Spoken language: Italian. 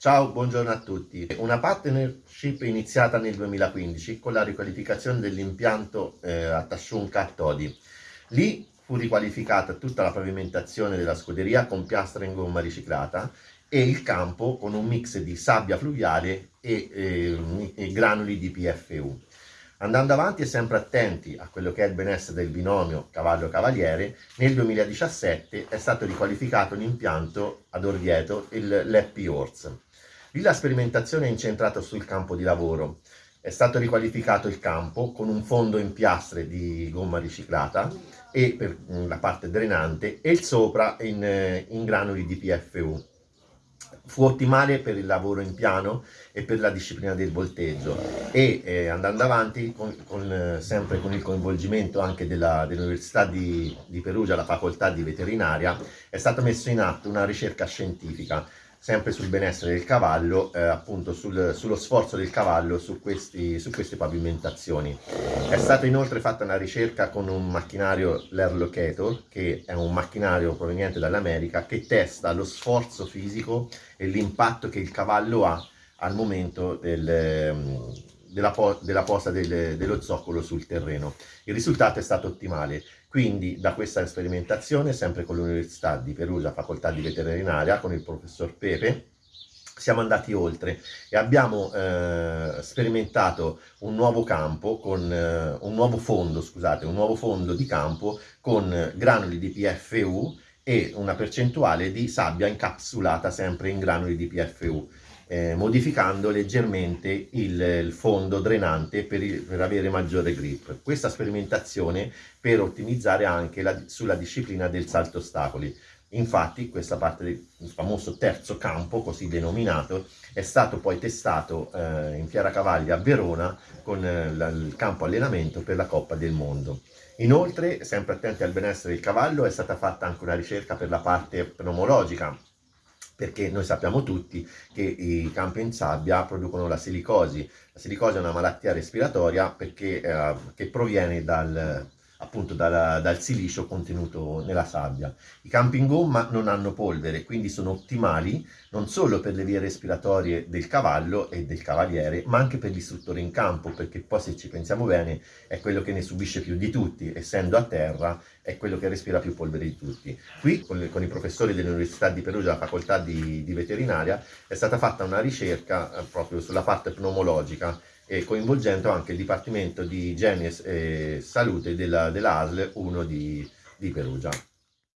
Ciao, buongiorno a tutti. Una partnership iniziata nel 2015 con la riqualificazione dell'impianto eh, a Tasciunca a Todi. Lì fu riqualificata tutta la pavimentazione della scuderia con piastra in gomma riciclata e il campo con un mix di sabbia fluviale e, eh, e granuli di PFU. Andando avanti e sempre attenti a quello che è il benessere del binomio cavallo-cavaliere, nel 2017 è stato riqualificato l'impianto ad Orvieto, il l'Happy Horse. Lì la sperimentazione è incentrata sul campo di lavoro. È stato riqualificato il campo con un fondo in piastre di gomma riciclata e per la parte drenante e il sopra in, in granuli di PFU fu ottimale per il lavoro in piano e per la disciplina del volteggio e eh, andando avanti con, con, sempre con il coinvolgimento anche dell'Università dell di, di Perugia, la facoltà di veterinaria, è stata messa in atto una ricerca scientifica sempre sul benessere del cavallo, eh, appunto sul, sullo sforzo del cavallo su, questi, su, queste pavimentazioni. È stata inoltre fatta una ricerca con un macchinario, l'Air Locator, che è un macchinario proveniente dall'America, che testa lo sforzo fisico e l'impatto che il cavallo ha al momento del, della, po della posta del, dello zoccolo sul terreno. Il risultato è stato ottimale, quindi da questa sperimentazione, sempre con l'Università di Perugia, Facoltà di Veterinaria, con il professor Pepe, siamo andati oltre e abbiamo eh, sperimentato un nuovo campo con eh, un nuovo fondo, scusate, un nuovo fondo di campo con granuli di PFU e una percentuale di sabbia incapsulata sempre in granuli di PFU eh, modificando leggermente il, il fondo drenante per, il, per, avere maggiore grip. Questa sperimentazione per ottimizzare anche la, sulla disciplina del salto ostacoli. Infatti questa parte del famoso terzo campo, così denominato, è stato poi testato eh, in Fiera Cavalli a Verona con eh, il campo allenamento per la Coppa del Mondo. Inoltre, sempre attenti al benessere del cavallo, è stata fatta anche una ricerca per la parte pneumologica, perché noi sappiamo tutti che i campi in sabbia producono la silicosi. La silicosi è una malattia respiratoria perché, eh, che proviene dal, appunto dal, dal silicio contenuto nella sabbia. I campi in gomma non hanno polvere, quindi sono ottimali non solo per le vie respiratorie del cavallo e del cavaliere, ma anche per l'istruttore in campo, perché poi se ci pensiamo bene è quello che ne subisce più di tutti, essendo a terra è quello che respira più polvere di tutti. Qui con, con i professori dell'Università di Perugia, la facoltà di, di veterinaria, è stata fatta una ricerca eh, proprio sulla parte pneumologica e coinvolgendo anche il Dipartimento di Igiene e Salute della, della ASL 1 di, di Perugia.